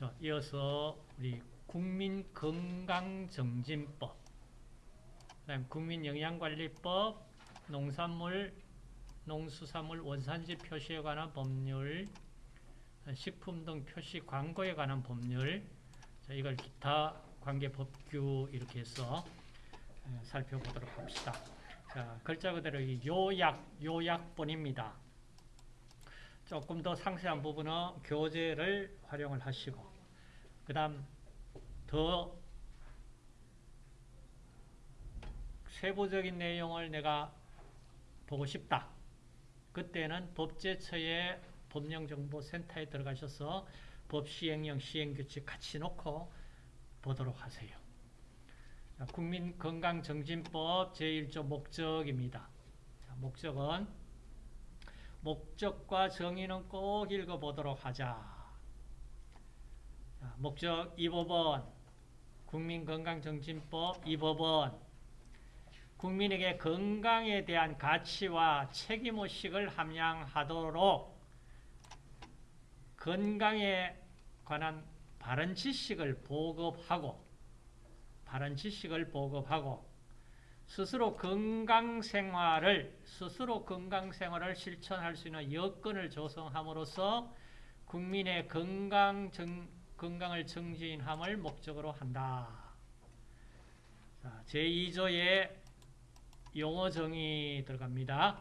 자, 이어서 우리 국민건강정진법, 그다음 국민영양관리법, 농산물, 농수산물 원산지 표시에 관한 법률, 식품 등 표시 광고에 관한 법률, 자, 이걸 기타 관계 법규 이렇게 해서 살펴보도록 합시다. 자, 글자 그대로 요약, 요약본입니다. 조금 더 상세한 부분은 교재를 활용을 하시고 그 다음 더 세부적인 내용을 내가 보고 싶다. 그때는 법제처의 법령정보센터에 들어가셔서 법시행령 시행규칙 같이 놓고 보도록 하세요. 국민건강정진법 제1조 목적입니다. 자, 목적은 목적과 정의는 꼭 읽어보도록 하자. 자, 목적 2법은 국민건강정진법 2법은 국민에게 건강에 대한 가치와 책임의식을 함양하도록 건강에 관한 바른 지식을 보급하고 바른 지식을 보급하고 스스로 건강생활을 스스로 건강생활을 실천할 수 있는 여건을 조성함으로써 국민의 건강 정, 건강을 증진함을 목적으로 한다. 자, 제2조의 용어 정의 들어갑니다.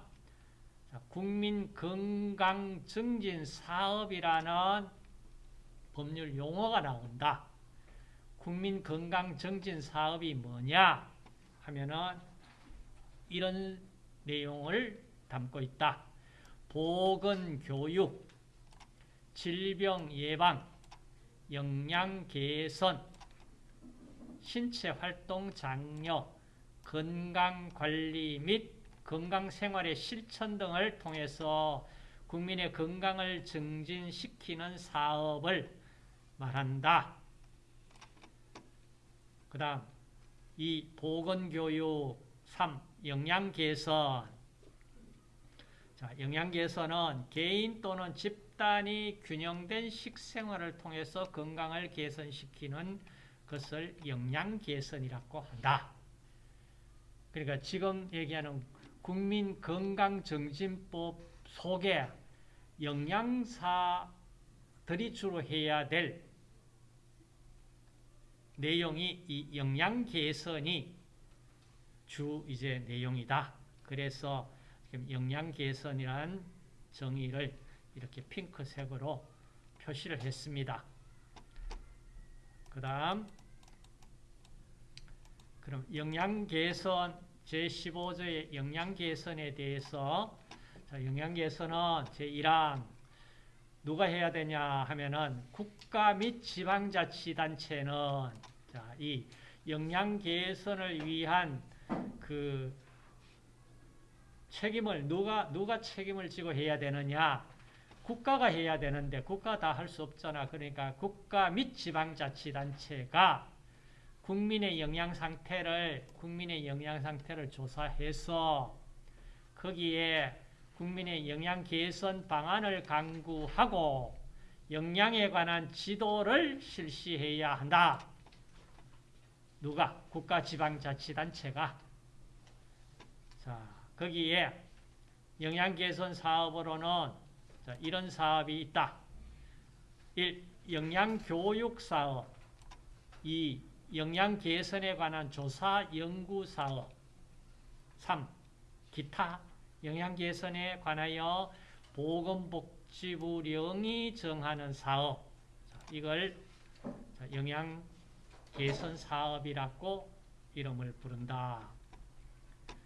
자, 국민 건강 증진 사업이라는 법률 용어가 나온다. 국민 건강 증진 사업이 뭐냐 하면은 이런 내용을 담고 있다. 보건 교육, 질병 예방, 영양 개선, 신체 활동 장려, 건강 관리 및 건강 생활의 실천 등을 통해서 국민의 건강을 증진시키는 사업을 말한다. 그 다음 이 보건교육 3. 영양개선 자, 영양개선은 개인 또는 집 단이 균형된 식생활을 통해서 건강을 개선시키는 것을 영양 개선이라고 한다. 그러니까 지금 얘기하는 국민 건강 정진법 속에 영양사들이 주로 해야 될 내용이 이 영양 개선이 주 이제 내용이다. 그래서 영양 개선이라는 정의를 이렇게 핑크색으로 표시를 했습니다. 그 다음 그럼 영양 개선 제15조의 영양 개선에 대해서 자, 영양 개선은 제1항 누가 해야 되냐 하면은 국가 및 지방자치단체는 자, 이 영양 개선을 위한 그 책임을 누가 누가 책임을 지고 해야 되느냐? 국가가 해야 되는데 국가 다 할 수 없잖아. 그러니까 국가 및 지방자치단체가 국민의 영양 상태를 국민의 영양 상태를 조사해서 거기에 국민의 영양 개선 방안을 강구하고 영양에 관한 지도를 실시해야 한다. 누가? 국가 지방자치단체가. 자, 거기에 영양 개선 사업으로는 자, 이런 사업이 있다. 1. 영양교육사업 2. 영양개선에 관한 조사 연구사업 3. 기타 영양개선에 관하여 보건복지부령이 정하는 사업 자, 이걸 영양 개선 사업이라고 이름을 부른다.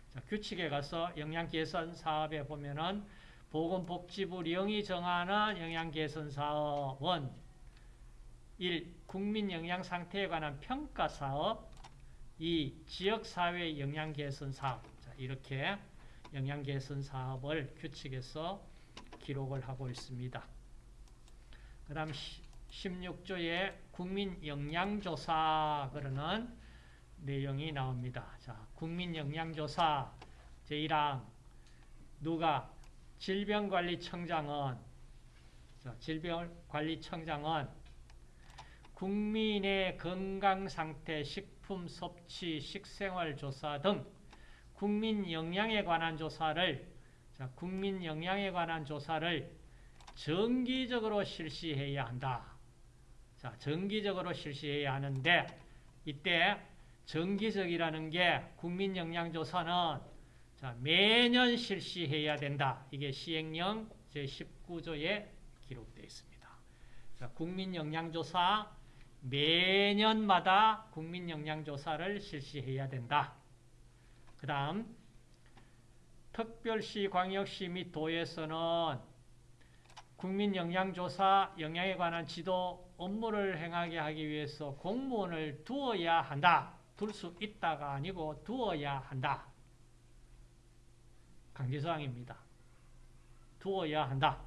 자, 규칙에 가서 영양 개선 사업에 보면은 보건복지부 령이 정하는 영양 개선 사업은 1. 국민 영양 상태에 관한 평가 사업 2. 지역사회 영양 개선 사업 자, 이렇게 영양 개선 사업을 규칙에서 기록을 하고 있습니다. 그 다음 16조에 국민 영양조사 그러는 내용이 나옵니다. 자, 국민 영양조사 제1항 누가 질병관리청장은 자, 질병관리청장은 국민의 건강 상태, 식품 섭취, 식생활 조사 등 국민 영양에 관한 조사를 자, 국민 영양에 관한 조사를 정기적으로 실시해야 한다. 자, 정기적으로 실시해야 하는데 이때 정기적이라는 게 국민 영양 조사는 자, 매년 실시해야 된다. 이게 시행령 제19조에 기록되어 있습니다. 자, 국민 영양 조사 매년마다 국민 영양 조사를 실시해야 된다. 그 다음 특별시, 광역시 및 도에서는 국민영양조사 영양에 관한 지도 업무를 행하게 하기 위해서 공무원을 두어야 한다. 둘 수 있다가 아니고 두어야 한다. 강제사항입니다. 두어야 한다.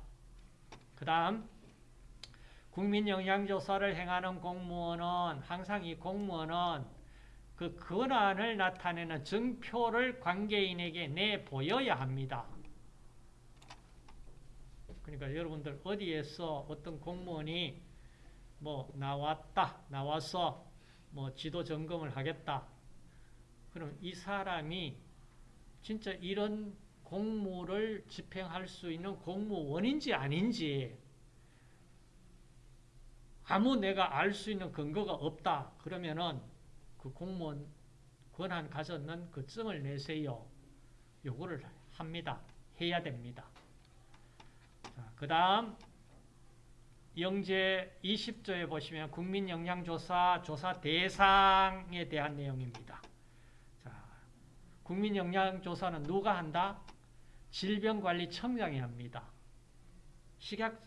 그 다음 국민영양조사를 행하는 공무원은 항상 이 공무원은 그 권한을 나타내는 증표를 관계인에게 내보여야 합니다. 그러니까 여러분들 어디에서 어떤 공무원이 뭐 나왔다, 나와서 뭐 지도 점검을 하겠다. 그럼 이 사람이 진짜 이런 공무를 집행할 수 있는 공무원인지 아닌지 아무 내가 알 수 있는 근거가 없다. 그러면은 그 공무원 권한 가졌는 그 증을 내세요. 요거를 합니다. 해야 됩니다. 그 다음 영제 20조에 보시면 국민영양조사 조사 대상에 대한 내용입니다. 자, 국민영양조사는 누가 한다? 질병관리청장이 합니다. 식약,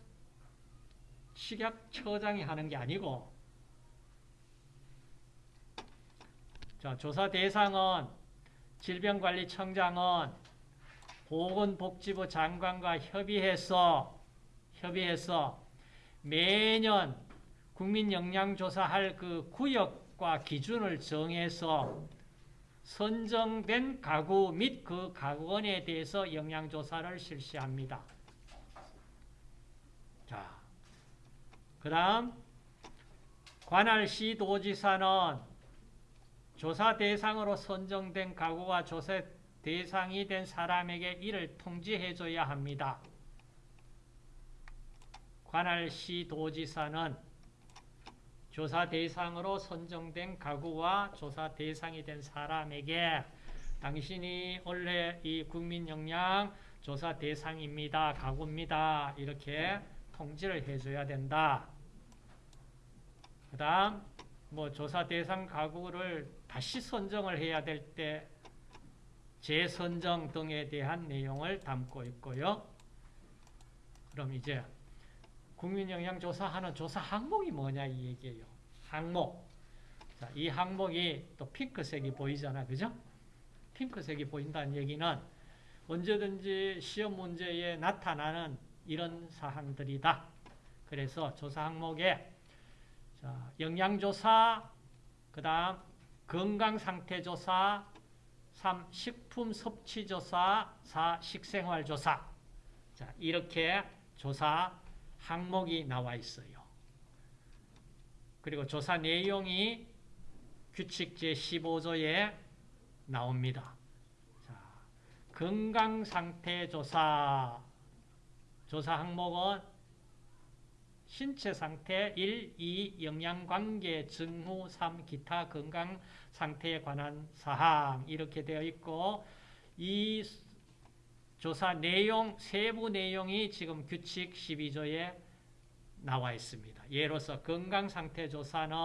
식약처장이 하는 게 아니고 자, 조사 대상은 질병관리청장은 보건복지부 장관과 협의해서 협의해서 매년 국민영양조사할 그 구역과 기준을 정해서 선정된 가구 및 그 가구원에 대해서 영양조사를 실시합니다. 자, 그 다음 관할시 도지사는 조사 대상으로 선정된 가구와 조사 대상이 된 사람에게 이를 통지해 줘야 합니다. 관할시 도지사는 조사 대상으로 선정된 가구와 조사 대상이 된 사람에게 당신이 원래 이 국민영양 조사 대상입니다. 가구입니다. 이렇게 통지를 해줘야 된다. 그 다음 뭐 조사 대상 가구를 다시 선정을 해야 될 때 재선정 등에 대한 내용을 담고 있고요. 그럼 이제 국민영양조사하는 조사 항목이 뭐냐 이 얘기예요. 항목. 자, 이 항목이 또 핑크색이 보이잖아. 그죠? 핑크색이 보인다는 얘기는 언제든지 시험 문제에 나타나는 이런 사항들이다. 그래서 조사 항목에 자, 영양조사, 그 다음 건강상태조사, 3. 식품 섭취 조사, 4. 식생활 조사. 자, 이렇게 조사 항목이 나와 있어요. 그리고 조사 내용이 규칙 제15조에 나옵니다. 자, 건강상태 조사. 조사 항목은 신체 상태 1, 2, 영양관계, 증후 3, 기타 건강 상태에 관한 사항 이렇게 되어 있고 이 조사 내용, 세부 내용이 지금 규칙 12조에 나와 있습니다. 예로서 건강상태 조사는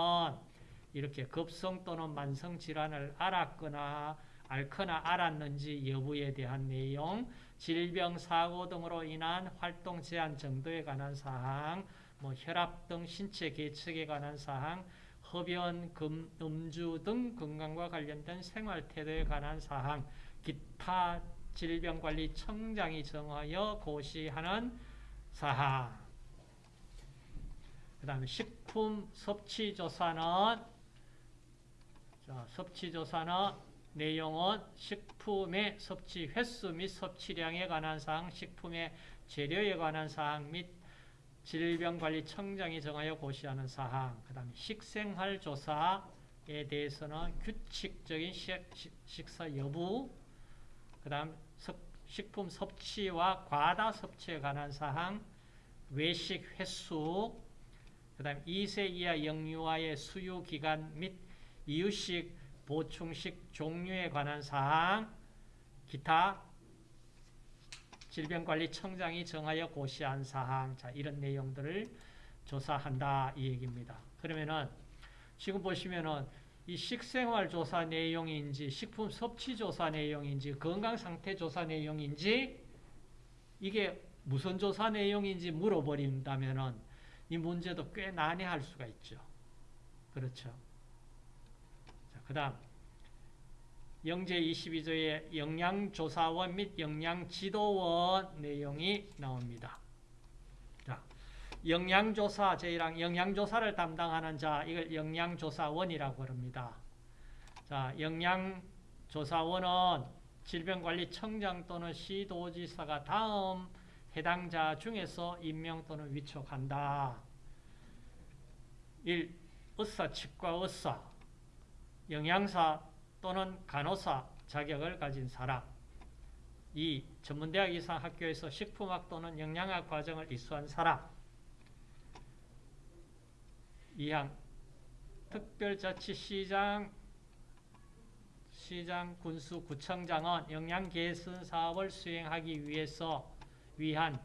이렇게 급성 또는 만성 질환을 알았거나 앓거나 알았는지 여부에 대한 내용, 질병, 사고 등으로 인한 활동 제한 정도에 관한 사항, 뭐 혈압 등 신체 계측에 관한 사항, 흡연, 금, 음주 등 건강과 관련된 생활 태도에 관한 사항, 기타 질병관리청장이 정하여 고시하는 사항. 그 다음에 식품 섭취 조사는 자, 섭취 조사는 내용은 식품의 섭취 횟수 및 섭취량에 관한 사항, 식품의 재료에 관한 사항 및 질병관리청장이 정하여 고시하는 사항, 그 다음에 식생활 조사에 대해서는 규칙적인 식, 사 여부, 그 다음 식품 섭취와 과다 섭취에 관한 사항, 외식 횟수, 그 다음 2세 이하 영유아의 수유 기간 및 이유식 보충식 종류에 관한 사항, 기타 질병관리청장이 정하여 고시한 사항, 자, 이런 내용들을 조사한다. 이 얘기입니다. 그러면은, 지금 보시면은, 이 식생활 조사 내용인지, 식품 섭취 조사 내용인지, 건강 상태 조사 내용인지, 이게 무슨 조사 내용인지 물어버린다면은, 이 문제도 꽤 난해할 수가 있죠. 그렇죠. 자, 그 다음. 영제 22조의 영양조사원 및 영양지도원 내용이 나옵니다. 자, 영양조사 제1항 영양조사를 담당하는 자 이걸 영양조사원이라고 합니다. 자, 영양조사원은 질병관리청장 또는 시도지사가 다음 해당자 중에서 임명 또는 위촉한다. 1. 의사, 치과 의사, 영양사 또는 간호사 자격을 가진 사람 2. 전문대학 이상 학교에서 식품학 또는 영양학 과정을 이수한 사람 2항 특별자치시장 시장 군수 구청장은 영양 개선 사업을 수행하기 위해서 위한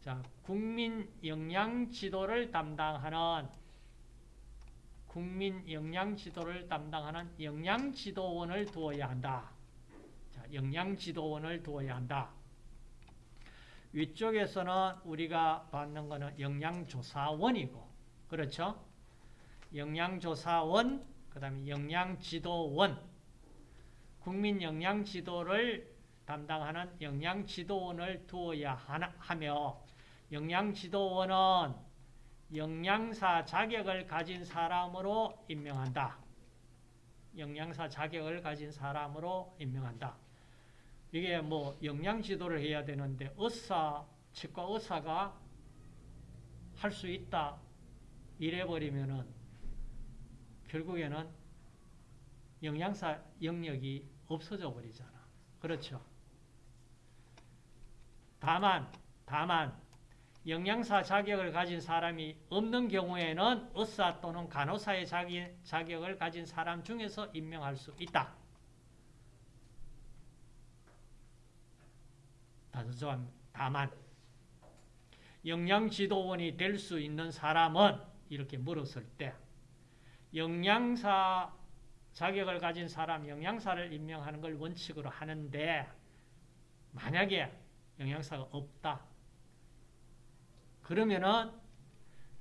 자, 국민 영양 지도를 담당하는 국민 영양지도를 담당하는 영양지도원을 두어야 한다. 자, 영양지도원을 두어야 한다. 위쪽에서는 우리가 받는 것은 영양조사원이고, 그렇죠? 영양조사원, 그 다음에 영양지도원, 국민 영양지도를 담당하는 영양지도원을 두어야 하며, 영양지도원은 영양사 자격을 가진 사람으로 임명한다. 영양사 자격을 가진 사람으로 임명한다. 이게 뭐 영양 지도를 해야 되는데 의사, 치과 의사가 할 수 있다 이래 버리면은 결국에는 영양사 영역이 없어져 버리잖아. 그렇죠? 다만 다만 영양사 자격을 가진 사람이 없는 경우에는 의사 또는 간호사의 자격을 가진 사람 중에서 임명할 수 있다. 다만 영양지도원이 될 수 있는 사람은 이렇게 물었을 때 영양사 자격을 가진 사람, 영양사를 임명하는 걸 원칙으로 하는데 만약에 영양사가 없다. 그러면은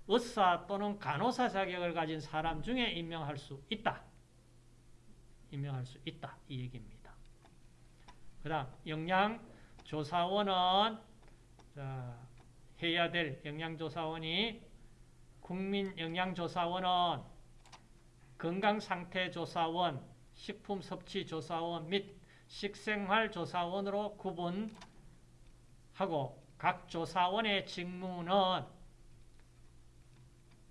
의사 또는 간호사 자격을 가진 사람 중에 임명할 수 있다. 임명할 수 있다. 이 얘기입니다. 그 다음 영양조사원은 해야 될 영양조사원이 국민영양조사원은 건강상태조사원, 식품섭취조사원 및 식생활조사원으로 구분하고 각 조사원의 직무는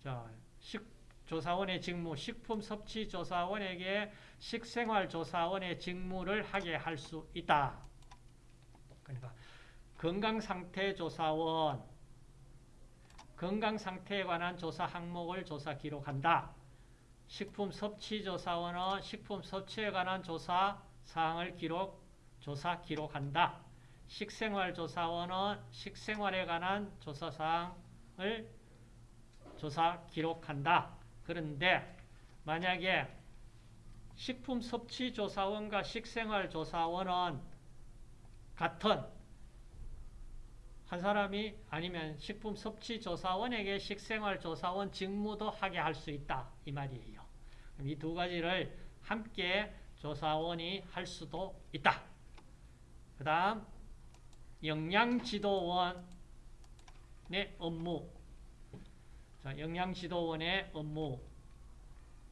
자, 식, 조사원의 직무, 식품섭취조사원에게 식생활조사원의 직무를 하게 할 수 있다. 그러니까 건강상태조사원, 건강상태에 관한 조사 항목을 조사 기록한다. 식품섭취조사원은 식품섭취에 관한 조사 사항을 기록, 조사 기록한다. 식생활조사원은 식생활에 관한 조사사항을 조사 기록한다. 그런데 만약에 식품섭취조사원과 식생활조사원은 같은 한 사람이 아니면 식품섭취조사원에게 식생활조사원 직무도 하게 할 수 있다. 이 말이에요. 이 두 가지를 함께 조사원이 할 수도 있다. 그 다음 영양지도원의 업무 자, 영양지도원의 업무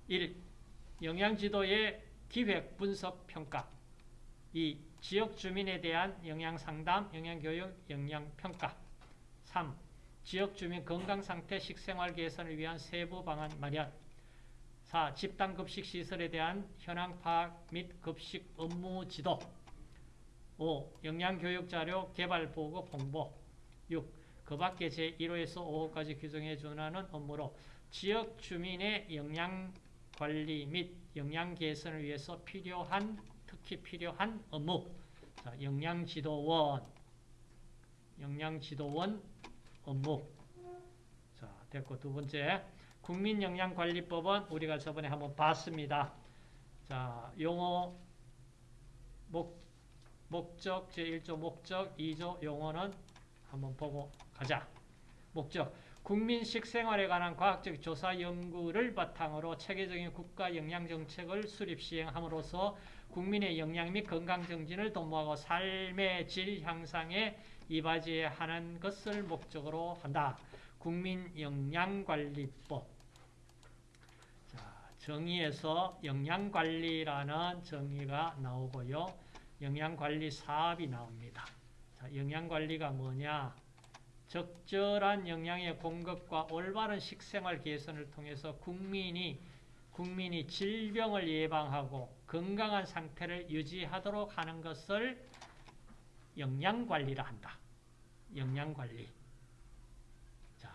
1. 영양지도의 기획, 분석, 평가 2. 지역 주민에 대한 영양상담, 영양교육, 영양평가 3. 지역 주민 건강 상태, 식생활 개선을 위한 세부 방안 마련. 4. 집단 급식 시설에 대한 현황 파악 및 급식 업무 지도. 5. 영양 교육 자료 개발 보고 홍보. 6. 그 밖에 제1호에서 5호까지 규정에 준하는 업무로 지역 주민의 영양 관리 및 영양 개선을 위해서 필요한 특히 필요한 업무. 자, 영양지도원, 영양지도원 업무. 자, 됐고 두 번째 국민영양관리법은 우리가 저번에 한번 봤습니다. 자, 용어 목 목적 제1조 목적 2조 용어는 한번 보고 가자. 목적 국민 식생활에 관한 과학적 조사 연구를 바탕으로 체계적인 국가 영양 정책을 수립 시행함으로써 국민의 영양 및 건강 정진을 도모하고 삶의 질 향상에 이바지하는 것을 목적으로 한다. 국민영양관리법. 자, 정의에서 영양관리라는 정의가 나오고요. 영양관리 사업이 나옵니다. 자, 영양관리가 뭐냐? 적절한 영양의 공급과 올바른 식생활 개선을 통해서 국민이 국민이 질병을 예방하고 건강한 상태를 유지하도록 하는 것을 영양관리라 한다. 영양관리. 자,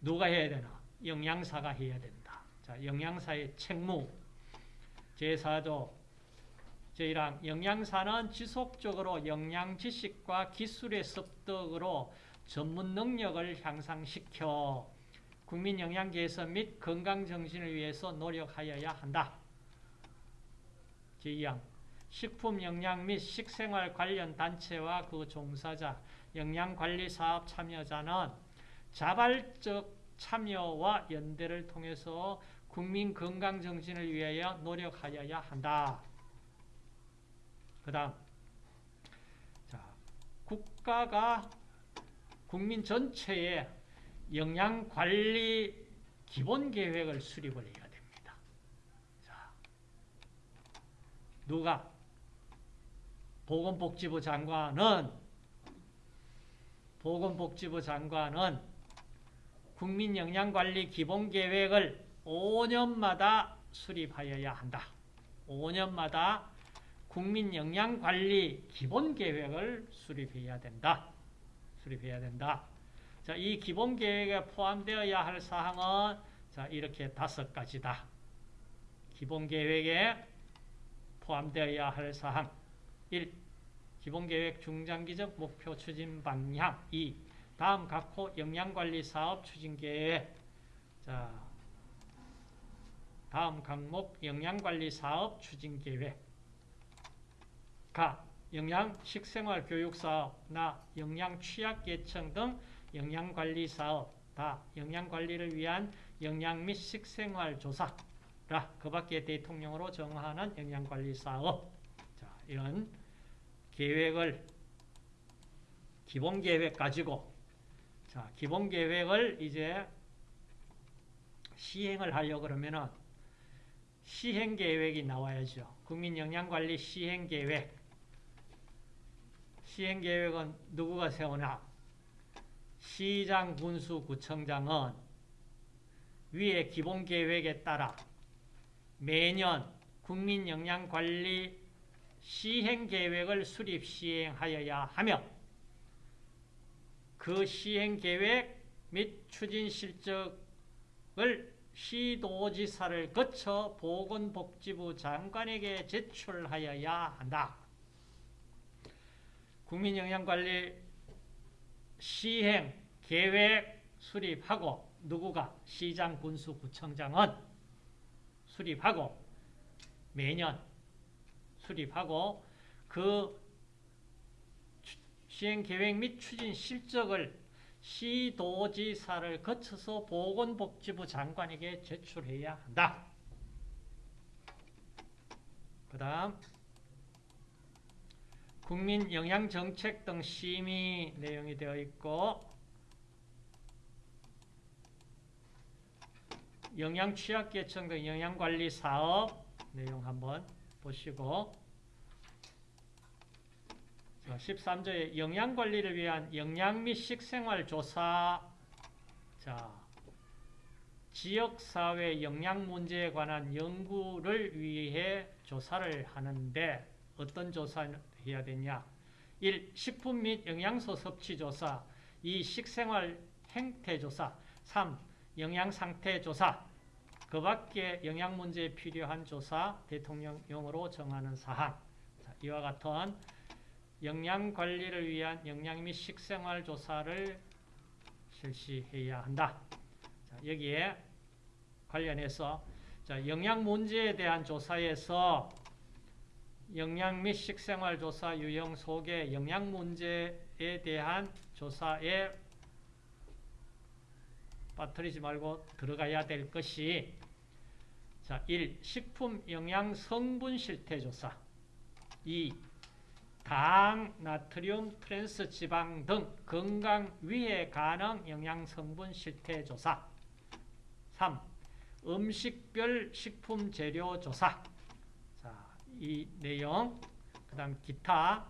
누가 해야 되나? 영양사가 해야 된다. 자, 영양사의 책무. 제4조 제1항 영양사는 지속적으로 영양 지식과 기술의 습득으로 전문 능력을 향상시켜 국민 영양 개선 및 건강 정신을 위해서 노력하여야 한다. 제2항 식품 영양 및 식생활 관련 단체와 그 종사자, 영양관리 사업 참여자는 자발적 참여와 연대를 통해서 국민 건강 정신을 위하여 노력하여야 한다. 그 다음 자, 국가가 국민 전체의 영양관리 기본계획을 수립을 해야 됩니다. 자, 누가? 보건복지부 장관은 보건복지부 장관은 국민영양관리 기본계획을 5년마다 수립하여야 한다. 5년마다 국민 영양 관리 기본 계획을 수립해야 된다. 수립해야 된다. 자, 이 기본 계획에 포함되어야 할 사항은 자, 이렇게 다섯 가지다. 기본 계획에 포함되어야 할 사항 1. 기본계획 중장기적 목표 추진 방향 2. 다음 각호 영양관리 사업 추진 계획 자, 다음 항목 영양관리 사업 추진 계획 가 영양 식생활 교육 사업, 나 영양 취약 계층 등 영양 관리 사업, 다 영양 관리를 위한 영양 및 식생활 조사 라 그 밖에 대통령으로 정하는 영양 관리 사업 자, 이런 계획을 기본 계획 가지고 자, 기본 계획을 이제 시행을 하려고 그러면은 시행 계획이 나와야죠. 국민 영양 관리 시행 계획 시행계획은 누구가 세우나? 시장, 군수, 구청장은 위의 기본계획에 따라 매년 국민영양관리 시행계획을 수립 시행하여야 하며 그 시행계획 및 추진 실적을 시도지사를 거쳐 보건복지부 장관에게 제출하여야 한다. 국민영양관리 시행 계획 수립하고 누구가 시장 군수 구청장은 수립하고 매년 수립하고 그 시행 계획 및 추진 실적을 시도지사를 거쳐서 보건복지부 장관에게 제출해야 한다. 그 다음 국민 영양 정책 등 심의 내용이 되어 있고 영양 취약계층 등 영양관리 사업 내용 한번 보시고 13조의 영양관리를 위한 영양 및 식생활 조사. 자, 지역사회 영양 문제에 관한 연구를 위해 조사를 하는데 어떤 조사를 해야 되냐? 1. 식품 및 영양소 섭취 조사 2. 식생활 행태 조사 3. 영양 상태 조사 그 밖에 영양 문제에 필요한 조사 대통령령으로 정하는 사항 자, 이와 같은 영양 관리를 위한 영양 및 식생활 조사를 실시해야 한다. 자, 여기에 관련해서 자, 영양 문제에 대한 조사에서 영양 및 식생활 조사 유형 속에 영양 문제에 대한 조사에 빠뜨리지 말고 들어가야 될 것이 자, 1. 식품 영양 성분 실태 조사 2. 당, 나트륨, 트랜스 지방 등 건강 위해 가능 영양 성분 실태 조사 3. 음식별 식품 재료 조사 자, 이 내용 그 다음 기타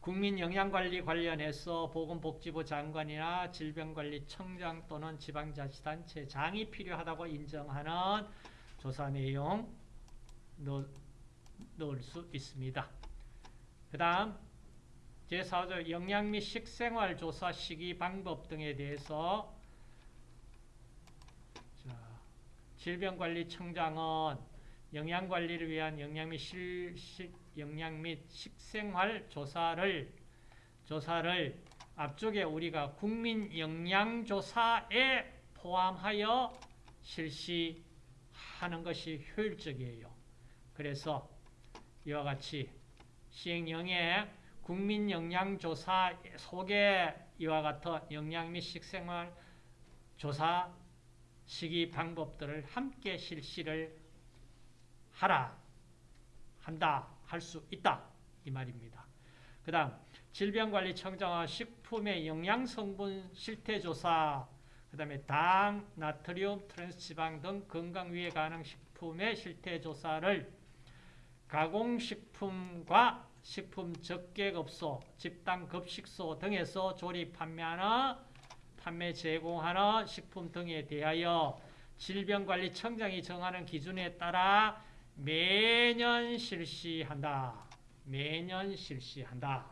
국민영양관리 관련해서 보건복지부 장관이나 질병관리청장 또는 지방자치단체 장이 필요하다고 인정하는 조사 내용 넣, 넣을 수 있습니다. 그 다음 제4조 영양 및 식생활 조사 시기 방법 등에 대해서 자, 질병관리청장은 영양관리를 위한 영양 및 실, 식, 영양 및 식생활 조사를 조사를 앞쪽에 우리가 국민 영양조사에 포함하여 실시하는 것이 효율적이에요. 그래서 이와 같이 시행령의 국민 영양조사 속에 이와 같은 영양 및 식생활 조사 시기 방법들을 함께 실시를 하라 한다 할 수 있다 이 말입니다. 그 다음 질병관리청장은 식품의 영양성분 실태조사 그 다음에 당, 나트륨, 트랜스지방 등 건강 위해 가능 식품의 실태조사를 가공식품과 식품 적객업소, 집단급식소 등에서 조립 판매하는 판매 제공하는 식품 등에 대하여 질병관리청장이 정하는 기준에 따라 매년 실시한다. 매년 실시한다.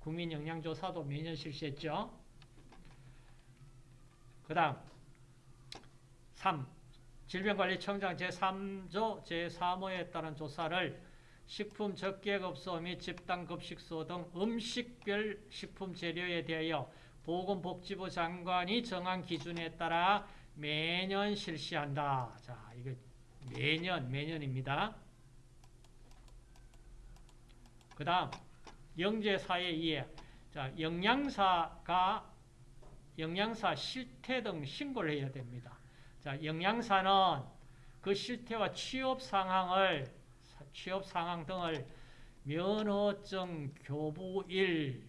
국민영양조사도 매년 실시했죠. 그 다음 3. 질병관리청장 제3조 제3호에 따른 조사를 식품 적객업소 및 집단급식소 등 음식별 식품 재료에 대하여 보건복지부 장관이 정한 기준에 따라 매년 실시한다. 자, 이거 매년, 매년입니다. 그 다음, 영재사에 의해, 자, 영양사가 영양사 실태 등 신고를 해야 됩니다. 자, 영양사는 그 실태와 취업 상황을, 취업 상황 등을 면허증 교부일로부터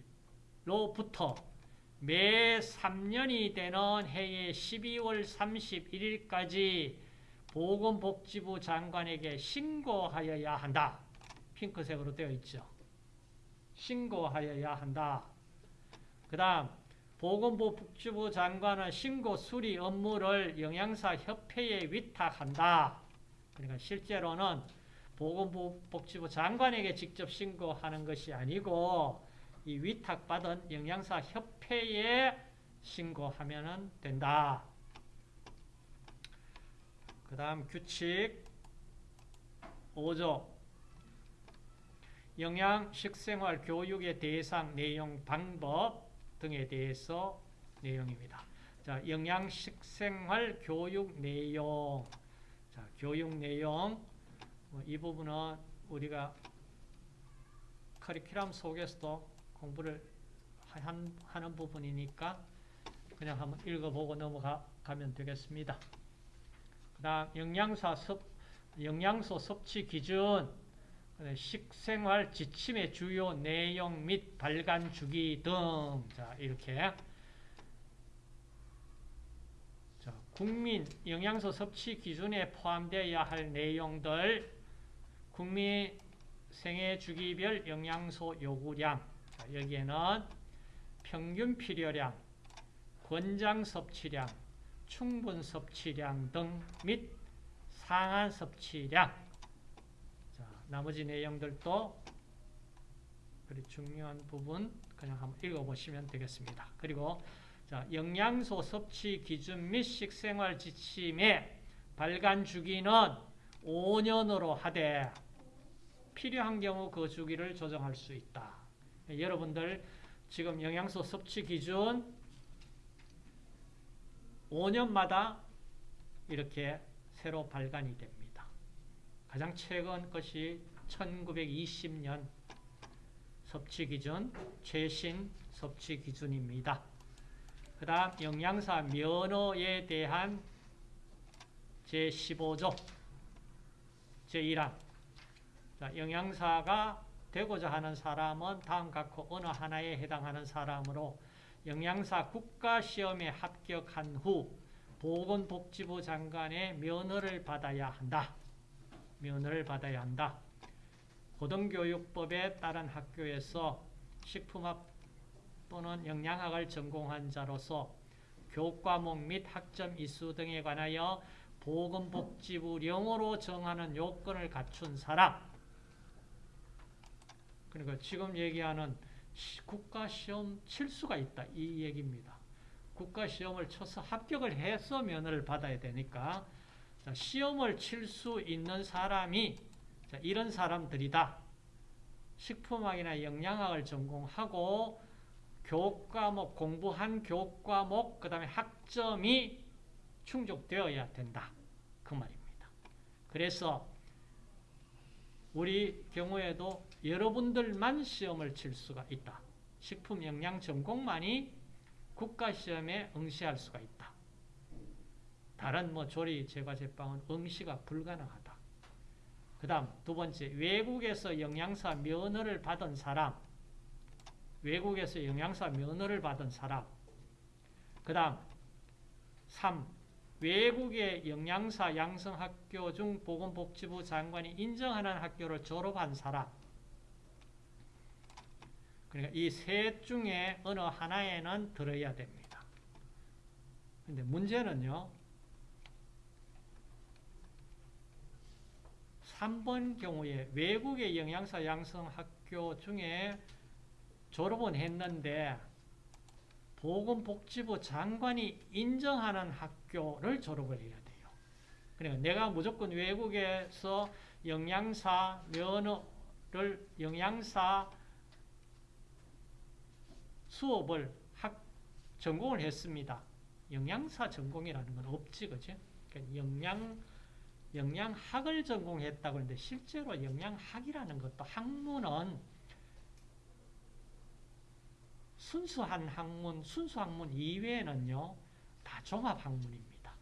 매 3년이 되는 해의 12월 31일까지 보건복지부 장관에게 신고하여야 한다. 핑크색으로 되어 있죠. 신고하여야 한다. 그 다음 보건복지부 장관은 신고 수리 업무를 영양사 협회에 위탁한다. 그러니까 실제로는 보건복지부 장관에게 직접 신고하는 것이 아니고 이 위탁받은 영양사 협회에 신고하면 된다. 그 다음 규칙 5조 영양 식생활 교육의 대상 내용 방법 등에 대해서 내용입니다. 자, 영양 식생활 교육 내용. 자, 교육 내용. 뭐이 부분은 우리가 커리큘럼 속에서도 공부를 한, 하는 부분이니까 그냥 한번 읽어보고 넘어가면 되겠습니다. 영양사 섭, 영양소 섭취 기준, 식생활 지침의 주요 내용 및 발간 주기 등, 자, 이렇게. 자, 국민 영양소 섭취 기준에 포함되어야 할 내용들, 국민 생애 주기별 영양소 요구량, 자, 여기에는 평균 필요량, 권장 섭취량, 충분 섭취량 등 및 상한 섭취량. 자, 나머지 내용들도 그리 중요한 부분 그냥 한번 읽어보시면 되겠습니다. 그리고 자, 영양소 섭취 기준 및 식생활 지침의 발간 주기는 5년으로 하되 필요한 경우 그 주기를 조정할 수 있다. 여러분들 지금 영양소 섭취 기준 5년마다 이렇게 새로 발간이 됩니다. 가장 최근 것이 1920년 섭취 기준, 최신 섭취 기준입니다. 그 다음 영양사 면허에 대한 제15조 제1항 자, 영양사가 되고자 하는 사람은 다음 각호 어느 하나에 해당하는 사람으로 영양사 국가시험에 합격한 후 보건복지부 장관의 면허를 받아야 한다. 면허를 받아야 한다. 고등교육법에 따른 학교에서 식품학 또는 영양학을 전공한 자로서 교과목 및 학점 이수 등에 관하여 보건복지부령으로 정하는 요건을 갖춘 사람 그러니까 지금 얘기하는 국가시험 칠 수가 있다 이 얘기입니다. 국가시험을 쳐서 합격을 해서 면허를 받아야 되니까 자, 시험을 칠 수 있는 사람이 자, 이런 사람들이다. 식품학이나 영양학을 전공하고 교과목 공부한 교과목 그 다음에 학점이 충족되어야 된다. 그 말입니다. 그래서 우리 경우에도 여러분들만 시험을 칠 수가 있다. 식품 영양 전공만이 국가시험에 응시할 수가 있다. 다른 뭐 조리, 제과, 제빵은 응시가 불가능하다. 그 다음 두 번째, 외국에서 영양사 면허를 받은 사람 외국에서 영양사 면허를 받은 사람 그 다음 3. 외국의 영양사 양성학교 중 보건복지부 장관이 인정하는 학교를 졸업한 사람 그러니까 이 셋 중에 어느 하나에는 들어야 됩니다. 근데 문제는요. 3번 경우에 외국의 영양사 양성학교 중에 졸업은 했는데 보건복지부 장관이 인정하는 학교를 졸업을 해야 돼요. 그러니까 내가 무조건 외국에서 영양사 면허를 영양사 수업을 학 전공을 했습니다. 영양사 전공이라는 건 없지, 그지? 그러니까 영양 영양학을 전공했다고 하는데 실제로 영양학이라는 것도 학문은 순수한 학문, 순수 학문 이외에는요, 다 종합 학문입니다.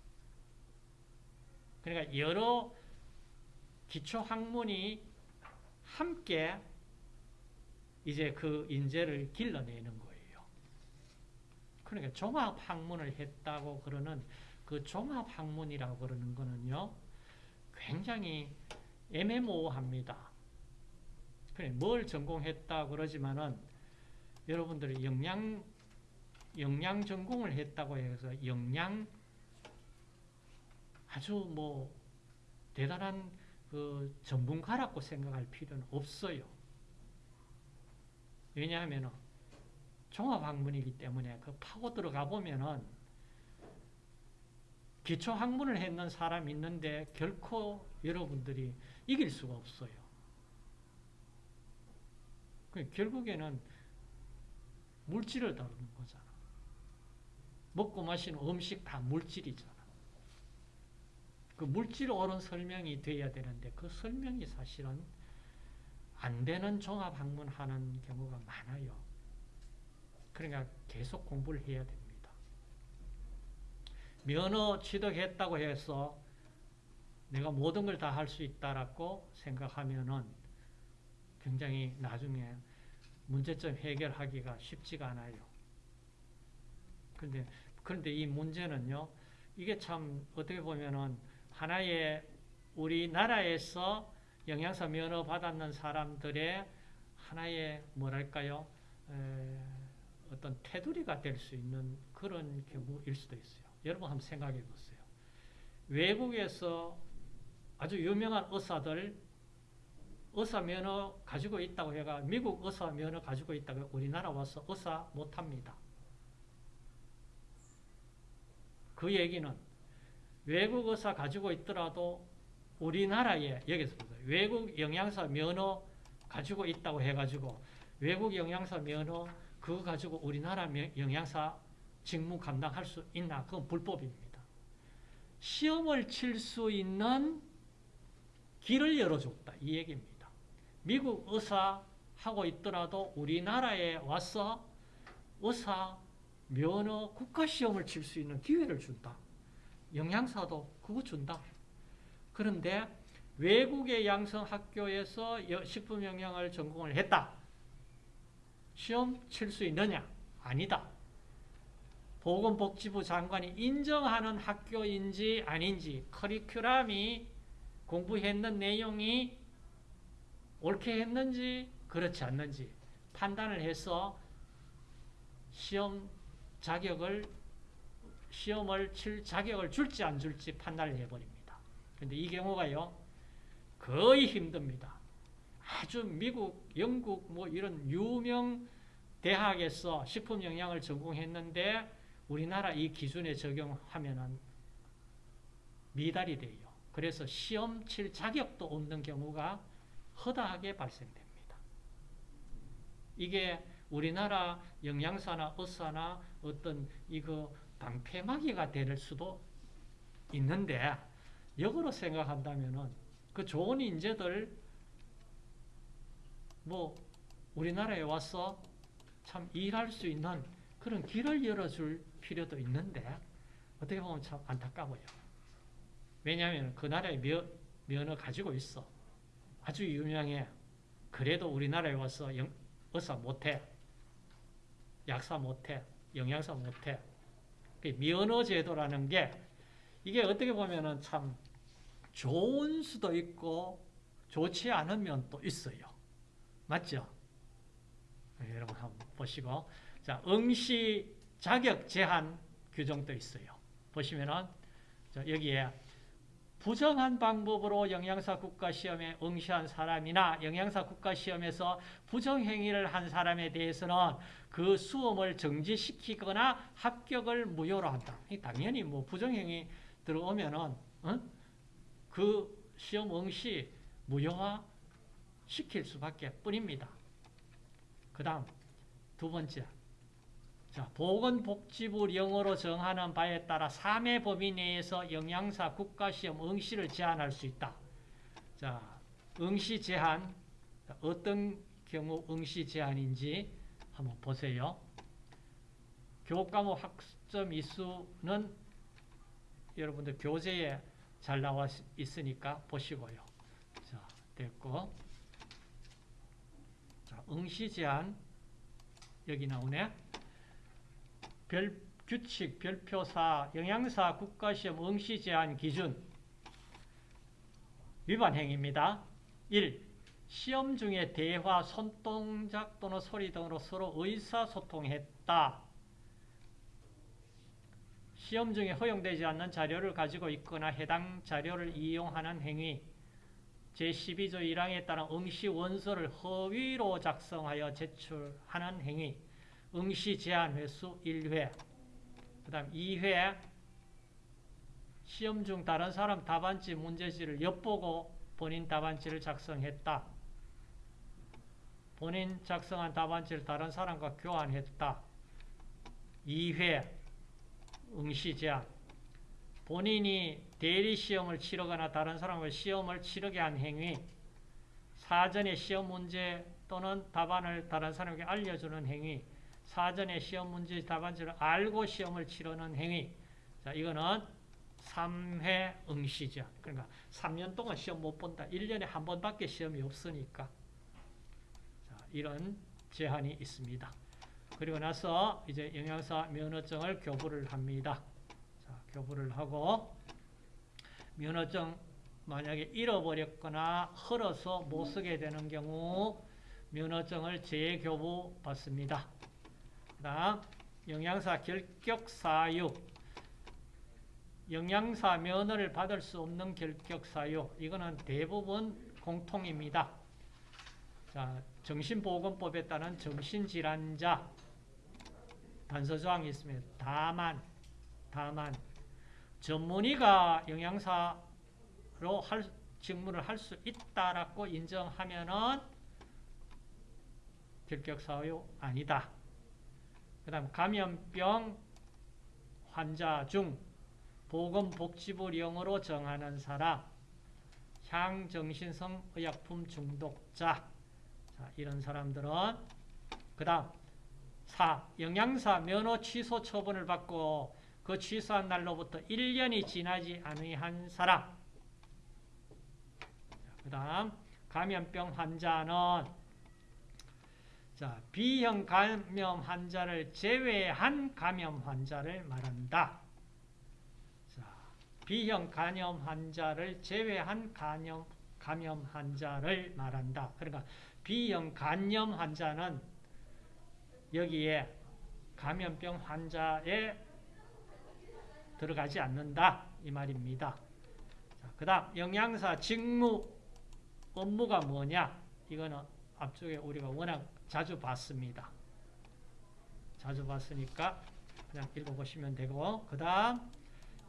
그러니까 여러 기초 학문이 함께 이제 그 인재를 길러내는. 그러니까 종합 학문을 했다고 그러는 그 종합 학문이라고 그러는 거는요, 굉장히 애매모호합니다. 뭘 전공했다 그러지만은 여러분들이 영양 영양 전공을 했다고 해서 영양 아주 뭐 대단한 그 전문가라고 생각할 필요는 없어요. 왜냐하면 종합학문이기 때문에 그 파고 들어가 보면은 기초 학문을 했는 사람 있는데 결코 여러분들이 이길 수가 없어요. 그 결국에는 물질을 다루는 거잖아. 먹고 마시는 음식 다 물질이잖아. 그 물질 옳은 설명이 돼야 되는데 그 설명이 사실은 안 되는 종합학문 하는 경우가 많아요. 그러니까 계속 공부를 해야 됩니다. 면허 취득했다고 해서 내가 모든 걸 다 할 수 있다라고 생각하면은 굉장히 나중에 문제점 해결하기가 쉽지가 않아요. 그런데 그런데 이 문제는요. 이게 참 어떻게 보면은 하나의 우리나라에서 영양사 면허 받았는 사람들의 하나의 뭐랄까요? 에, 어떤 테두리가 될 수 있는 그런 경우일 수도 있어요. 여러분 한번 생각해 보세요. 외국에서 아주 유명한 의사들 의사 면허 가지고 있다고 해가 미국 의사 면허 가지고 있다고 우리나라 와서 의사 못합니다. 그 얘기는 외국 의사 가지고 있더라도 우리나라에 여기서 보세요. 외국 영양사 면허 가지고 있다고 해가지고 외국 영양사 면허 그거 가지고 우리나라 영양사 직무 감당할 수 있나? 그건 불법입니다. 시험을 칠 수 있는 길을 열어줬다. 이 얘기입니다. 미국 의사 하고 있더라도 우리나라에 와서 의사 면허 국가시험을 칠 수 있는 기회를 준다. 영양사도 그거 준다. 그런데 외국의 양성학교에서 식품영양을 전공을 했다. 시험 칠 수 있느냐? 아니다. 보건복지부 장관이 인정하는 학교인지 아닌지 커리큘럼이 공부했는 내용이 옳게 했는지 그렇지 않는지 판단을 해서 시험 자격을 시험을 칠 자격을 줄지 안 줄지 판단을 해버립니다. 근데 이 경우가요 거의 힘듭니다. 아주 미국, 영국 뭐 이런 유명 대학에서 식품 영양을 전공했는데 우리나라 이 기준에 적용하면은 미달이 돼요. 그래서 시험 칠 자격도 없는 경우가 허다하게 발생됩니다. 이게 우리나라 영양사나 의사나 어떤 이거 방패막이가 될 수도 있는데 역으로 생각한다면은 그 좋은 인재들 뭐 우리나라에 와서 참 일할 수 있는 그런 길을 열어줄 필요도 있는데 어떻게 보면 참 안타까워요. 왜냐하면 그 나라의 면, 면허 가지고 있어. 아주 유명해. 그래도 우리나라에 와서 영, 의사 못해. 약사 못해. 영양사 못해. 그 면허 제도라는 게 이게 어떻게 보면은 참 좋은 수도 있고 좋지 않은 면도 있어요. 맞죠? 네, 여러분 한번 보시고 자 응시 자격 제한 규정도 있어요. 보시면은 여기에 부정한 방법으로 영양사 국가시험에 응시한 사람이나 영양사 국가시험에서 부정행위를 한 사람에 대해서는 그 수험을 정지시키거나 합격을 무효로 한다. 당연히 뭐 부정행위 들어오면은 어? 그 시험 응시 무효화 시킬 수밖에 뿐입니다. 그 다음 두 번째 자, 보건복지부 영어로 정하는 바에 따라 3회 범위 내에서 영양사 국가시험 응시를 제한할 수 있다. 자, 응시 제한 어떤 경우 응시 제한인지 한번 보세요. 교과목 학점 이수는 여러분들 교재에 잘 나와 있으니까 보시고요. 자, 됐고. 자, 응시 제한 여기 나오네. 별 규칙, 별표사, 영양사 국가시험 응시 제한 기준 위반 행위입니다. 1. 시험 중에 대화, 손동작 또는 소리 등으로 서로 의사소통했다. 시험 중에 허용되지 않는 자료를 가지고 있거나 해당 자료를 이용하는 행위 제12조 1항에 따른 응시 원서를 허위로 작성하여 제출하는 행위 응시 제한 횟수 1회 그 다음 2회 시험 중 다른 사람 답안지 문제지를 엿보고 본인 답안지를 작성했다. 본인 작성한 답안지를 다른 사람과 교환했다. 2회 응시 제한 본인이 대리 시험을 치르거나 다른 사람을 시험을 치르게 한 행위 사전에 시험 문제 또는 답안을 다른 사람에게 알려주는 행위 사전에 시험 문제 답안지를 알고 시험을 치르는 행위. 자, 이거는 3회 응시죠. 그러니까 3년 동안 시험 못 본다. 1년에 한 번밖에 시험이 없으니까. 자, 이런 제한이 있습니다. 그리고 나서 이제 영양사 면허증을 교부를 합니다. 자, 교부를 하고 면허증 만약에 잃어버렸거나 헐어서 못 쓰게 되는 경우 면허증을 재교부 받습니다. 그 다음 영양사 결격사유 영양사 면허를 받을 수 없는 결격사유 이거는 대부분 공통입니다. 자, 정신보건법에 따른 정신질환자 단서조항이 있습니다. 다만 다만 전문의가 영양사로 할, 직무를 할 수 있다라고 인정하면은 결격사유 아니다. 그 다음 감염병 환자 중 보건복지부 령으로 정하는 사람 향정신성 의약품 중독자 자, 이런 사람들은 그 다음 4. 영양사 면허 취소 처분을 받고 그 취소한 날로부터 1년이 지나지 않은 사람 그 다음 감염병 환자는 자, B형 감염 환자를 제외한 감염 환자를 말한다. 자, B형 감염 환자를 제외한 감염, 감염 환자를 말한다. 그러니까 B형 감염 환자는 여기에 감염병 환자에 들어가지 않는다. 이 말입니다. 그 다음 영양사 직무 업무가 뭐냐? 이거는 앞쪽에 우리가 워낙 자주 봤습니다. 자주 봤으니까 그냥 읽어보시면 되고 그 다음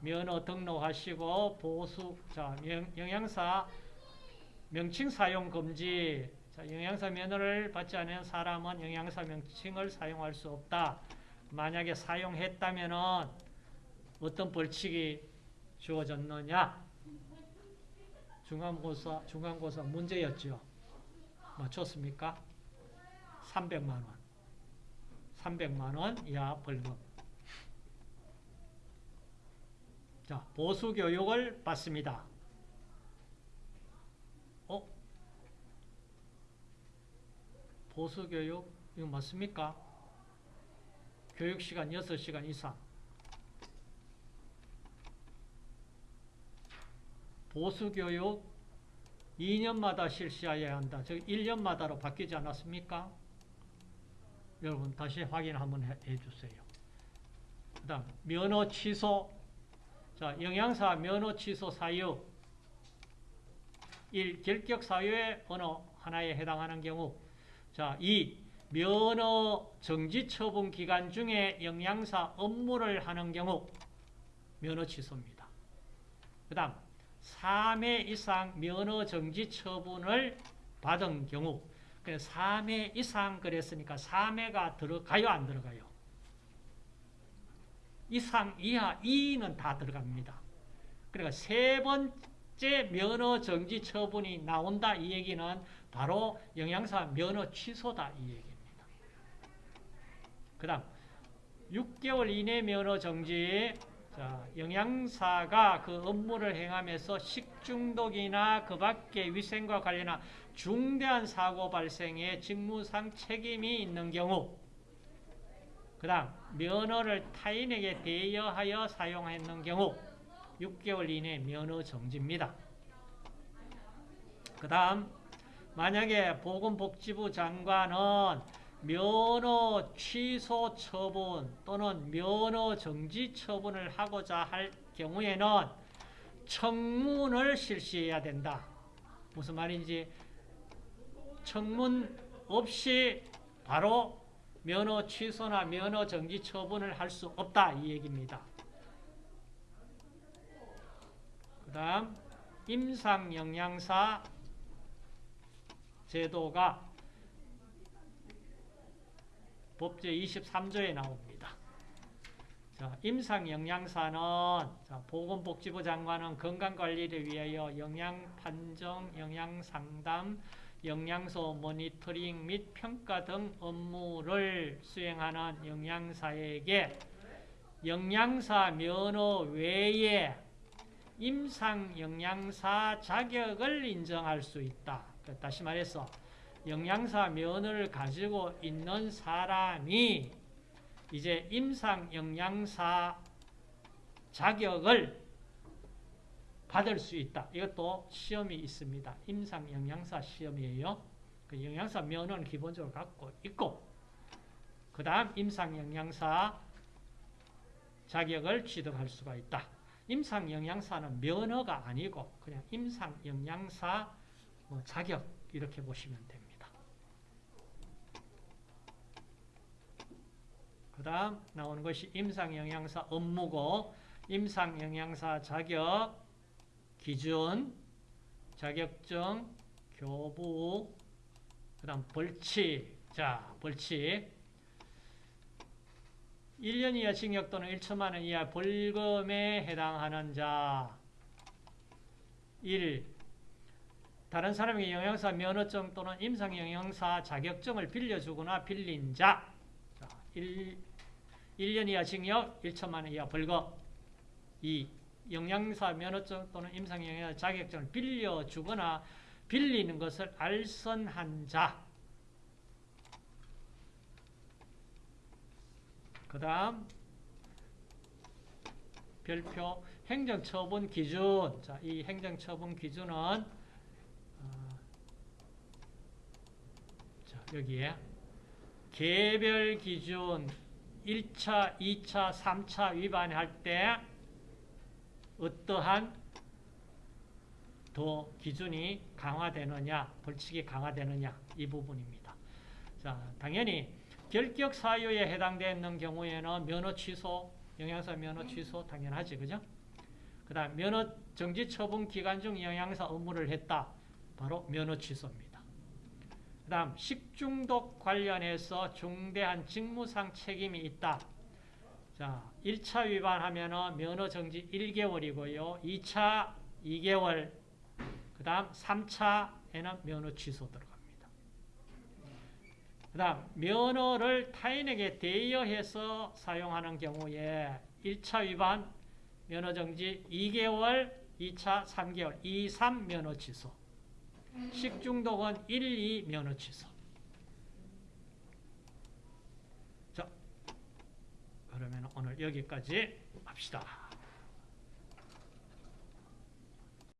면허 등록하시고 보수 자 영양사 명칭 사용 금지 자, 영양사 면허를 받지 않은 사람은 영양사 명칭을 사용할 수 없다. 만약에 사용했다면 어떤 벌칙이 주어졌느냐? 중간고사, 중간고사 문제였죠. 맞췄습니까? 300만원. 300만원 이하 벌금. 자, 보수교육을 받습니다. 어? 보수교육, 이거 맞습니까? 교육시간 6시간 이상. 보수교육 2년마다 실시해야 한다. 즉 1년마다로 바뀌지 않았습니까? 여러분 다시 확인 한번 해, 주세요. 그 다음 면허 취소 자 영양사 면허 취소 사유 1. 결격 사유의 어느 하나에 해당하는 경우 자 2. 면허 정지 처분 기간 중에 영양사 업무를 하는 경우 면허 취소입니다. 그 다음 3회 이상 면허 정지 처분을 받은 경우 3회 이상 그랬으니까 3회가 들어가요 안 들어가요? 이상 이하 2는 다 들어갑니다. 그러니까 세 번째 면허 정지 처분이 나온다 이 얘기는 바로 영양사 면허 취소다 이 얘기입니다. 그 다음 6개월 이내 면허 정지 자, 영양사가 그 업무를 행하면서 식중독이나 그 밖의 위생과 관련한 중대한 사고 발생에 직무상 책임이 있는 경우 그 다음 면허를 타인에게 대여하여 사용했는 경우 6개월 이내 면허 정지입니다. 그 다음 만약에 보건복지부 장관은 면허 취소 처분 또는 면허 정지 처분을 하고자 할 경우에는 청문을 실시해야 된다. 무슨 말인지 청문 없이 바로 면허 취소나 면허 정지 처분을 할 수 없다 이 얘기입니다. 그 다음 임상영양사 제도가 법제 23조에 나옵니다. 자, 임상영양사는 자, 보건복지부 장관은 건강관리를 위하여 영양판정, 영양상담, 영양소 모니터링 및 평가 등 업무를 수행하는 영양사에게 영양사 면허 외에 임상영양사 자격을 인정할 수 있다. 다시 말해서 영양사 면허를 가지고 있는 사람이 이제 임상 영양사 자격을 받을 수 있다. 이것도 시험이 있습니다. 임상 영양사 시험이에요. 그 영양사 면허는 기본적으로 갖고 있고 그 다음 임상 영양사 자격을 취득할 수가 있다. 임상 영양사는 면허가 아니고 그냥 임상 영양사 뭐 자격 이렇게 보시면 됩니다. 그 다음 나오는 것이 임상영양사 업무고 임상영양사 자격 기준 자격증 교부 그 다음 벌칙 자 벌칙 1년 이하 징역 또는 1천만 원 이하 벌금에 해당하는 자 1. 다른 사람에게 영양사 면허증 또는 임상 영양사 자격증을 빌려주거나 빌린 자. 자 1, 1년 이하 징역 1천만 원 이하 벌금 2. 영양사 면허증 또는 임상 영양사 자격증을 빌려주거나 빌리는 것을 알선한 자. 그 다음 별표 행정처분 기준 자, 이 행정처분 기준은 어, 자, 여기에 개별 기준 1차, 2차, 3차 위반할 때 어떠한 더 기준이 강화되느냐, 벌칙이 강화되느냐 이 부분입니다. 자, 당연히 결격 사유에 해당되는 경우에는 면허 취소, 영양사 면허 취소 당연하지, 그죠? 그 다음 면허 정지 처분 기간 중 영양사 업무를 했다. 바로 면허 취소입니다. 그 다음 식중독 관련해서 중대한 직무상 책임이 있다. 자, 1차 위반하면 면허 정지 1개월이고요. 2차 2개월, 그 다음 3차에는 면허 취소 들어갑니다. 그 다음 면허를 타인에게 대여해서 사용하는 경우에 1차 위반 면허 정지 2개월, 2차 3개월, 2, 3 면허 취소. 식중독은 1, 2 면허 취소. 자, 그러면 오늘 여기까지 합시다.